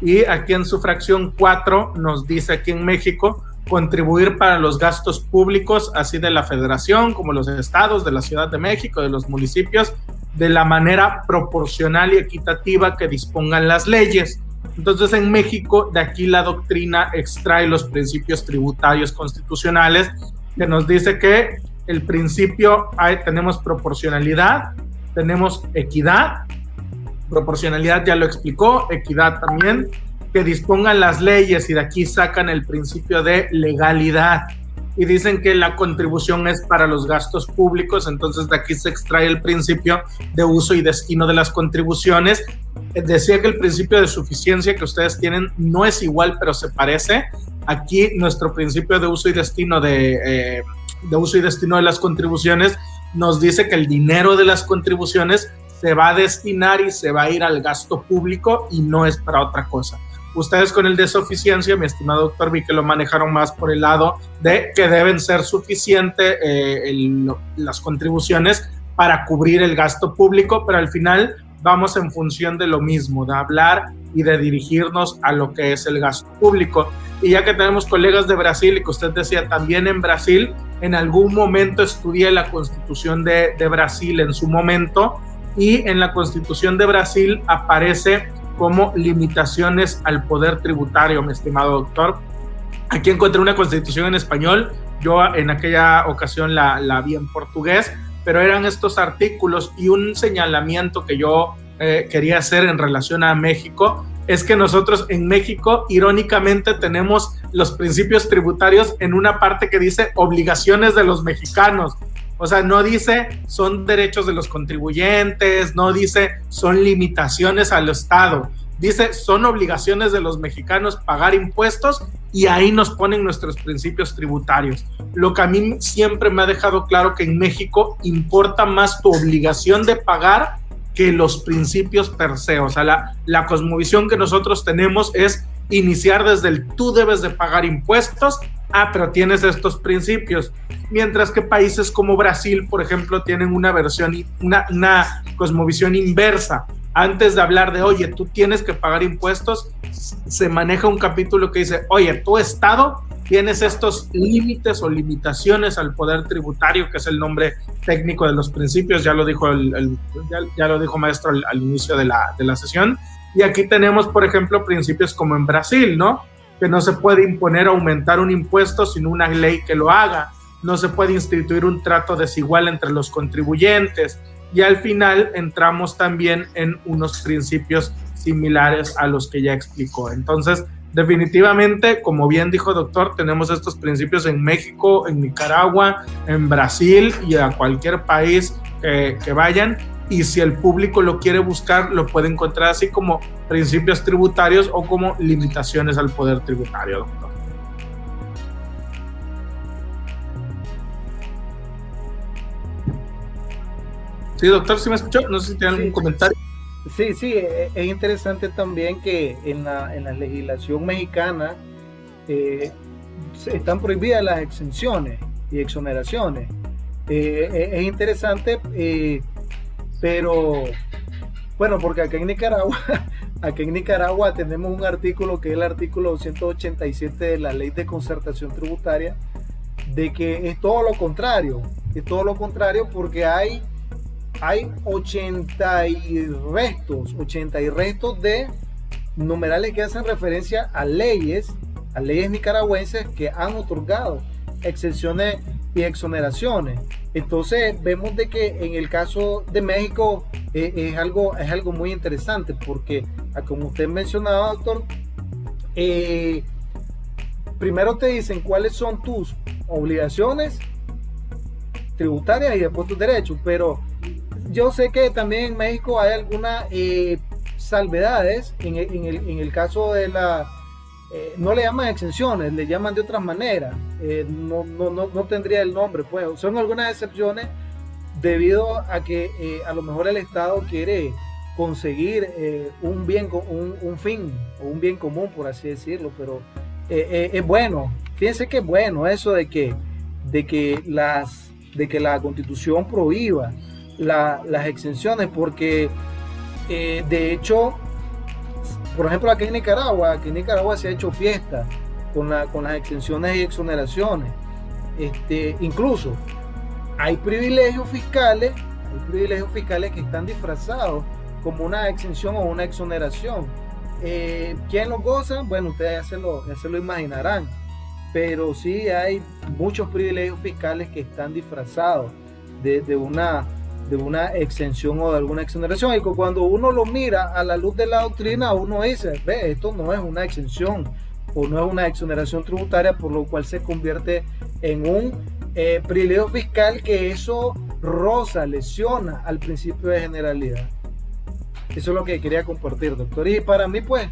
y aquí en su fracción 4 nos dice aquí en México contribuir para los gastos públicos, así de la federación como los estados, de la Ciudad de México, de los municipios, de la manera proporcional y equitativa que dispongan las leyes. Entonces en México de aquí la doctrina extrae los principios tributarios constitucionales que nos dice que el principio hay, tenemos proporcionalidad, tenemos equidad, proporcionalidad ya lo explicó, equidad también, que dispongan las leyes y de aquí sacan el principio de legalidad y dicen que la contribución es para los gastos públicos, entonces de aquí se extrae el principio de uso y destino de las contribuciones. Decía que el principio de suficiencia que ustedes tienen no es igual, pero se parece. Aquí nuestro principio de uso y destino de, eh, de uso y destino de las contribuciones nos dice que el dinero de las contribuciones se va a destinar y se va a ir al gasto público y no es para otra cosa. Ustedes con el de suficiencia, mi estimado doctor, vi que lo manejaron más por el lado de que deben ser suficientes eh, las contribuciones para cubrir el gasto público, pero al final vamos en función de lo mismo, de hablar y de dirigirnos a lo que es el gasto público. Y ya que tenemos colegas de Brasil y que usted decía también en Brasil, en algún momento estudié la constitución de, de Brasil en su momento y en la constitución de Brasil aparece como limitaciones al poder tributario, mi estimado doctor. Aquí encontré una constitución en español, yo en aquella ocasión la, la vi en portugués, pero eran estos artículos y un señalamiento que yo eh, quería hacer en relación a México es que nosotros en México, irónicamente, tenemos los principios tributarios en una parte que dice obligaciones de los mexicanos. O sea, no dice son derechos de los contribuyentes, no dice son limitaciones al Estado. Dice son obligaciones de los mexicanos pagar impuestos y ahí nos ponen nuestros principios tributarios. Lo que a mí siempre me ha dejado claro que en México importa más tu obligación de pagar que los principios per se. O sea, la, la cosmovisión que nosotros tenemos es iniciar desde el tú debes de pagar impuestos ah, pero tienes estos principios. Mientras que países como Brasil, por ejemplo, tienen una versión, una, una cosmovisión inversa. Antes de hablar de, oye, tú tienes que pagar impuestos, se maneja un capítulo que dice, oye, tu Estado tienes estos límites o limitaciones al poder tributario, que es el nombre técnico de los principios, ya lo dijo, el, ya, lo dijo maestro al, al inicio de la, de la sesión. Y aquí tenemos, por ejemplo, principios como en Brasil, ¿no? Que no se puede imponer aumentar un impuesto sin una ley que lo haga. No se puede instituir un trato desigual entre los contribuyentes. Y al final entramos también en unos principios similares a los que ya explicó. Entonces, definitivamente, como bien dijo doctor, tenemos estos principios en México, en Nicaragua, en Brasil y a cualquier país que, que vayan y si el público lo quiere buscar, lo puede encontrar así como principios tributarios o como limitaciones al poder tributario, doctor. Sí, doctor, ¿sí me escuchó? No sé si tiene algún comentario. Sí, sí, e, e, es interesante también que en la, en la legislación mexicana eh, están prohibidas las exenciones y exoneraciones. Eh, e, es interesante eh, pero bueno, porque acá en Nicaragua, acá en Nicaragua tenemos un artículo que es el artículo 287 de la ley de concertación tributaria, de que es todo lo contrario, es todo lo contrario porque hay, hay 80 y restos, 80 y restos de numerales que hacen referencia a leyes, a leyes nicaragüenses que han otorgado exenciones y exoneraciones. Entonces vemos de que en el caso de México eh, es, algo, es algo muy interesante porque, ah, como usted mencionaba, doctor, eh, primero te dicen cuáles son tus obligaciones tributarias y después tus derechos, pero yo sé que también en México hay algunas eh, salvedades en en el caso de la eh, no le llaman exenciones, le llaman de otras maneras. Eh, no, no, no, no, tendría el nombre, pues. Son algunas excepciones debido a que eh, a lo mejor el Estado quiere conseguir un bien, un, un, fin o un bien común, por así decirlo, pero es bueno. Fíjense que es bueno eso de que, de que, las, de que la constitución prohíba las exenciones, porque de hecho por ejemplo, aquí en Nicaragua, aquí en Nicaragua se ha hecho fiesta con, con las exenciones y exoneraciones. Este, incluso hay privilegios fiscales, hay privilegios fiscales que están disfrazados como una exención o una exoneración. Eh, ¿Quién los goza? Bueno, ustedes ya se, lo, ya se lo imaginarán. Pero sí hay muchos privilegios fiscales que están disfrazados de, de una de una exención o de alguna exoneración. Y cuando uno lo mira a la luz de la doctrina, uno dice, ve, esto no es una exención o no es una exoneración tributaria, por lo cual se convierte en un eh, privilegio fiscal que eso roza, lesiona al principio de generalidad. Eso es lo que quería compartir, doctor. Y para mí, pues,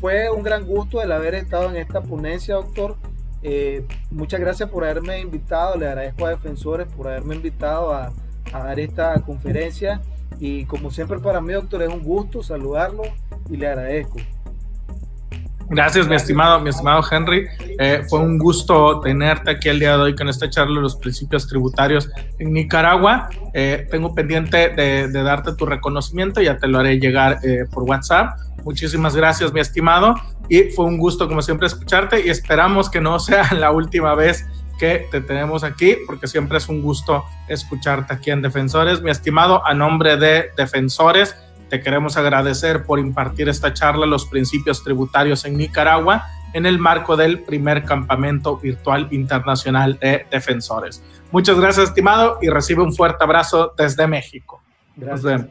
fue un gran gusto el haber estado en esta ponencia, doctor. Eh, muchas gracias por haberme invitado. Le agradezco a Defensores por haberme invitado a, a dar esta conferencia. Y como siempre para mí, doctor, es un gusto saludarlo y le agradezco. Gracias, mi estimado, mi estimado Henry. Eh, fue un gusto tenerte aquí el día de hoy con esta charla de los principios tributarios en Nicaragua. Eh, tengo pendiente de, darte tu reconocimiento, ya te lo haré llegar eh, por WhatsApp. Muchísimas gracias, mi estimado. Y fue un gusto, como siempre, escucharte y esperamos que no sea la última vez que te tenemos aquí, porque siempre es un gusto escucharte aquí en Defensores. Mi estimado, a nombre de Defensores, te queremos agradecer por impartir esta charla, los principios tributarios en Nicaragua, en el marco del primer campamento virtual internacional de defensores. Muchas gracias, estimado, y recibe un fuerte abrazo desde México. Gracias.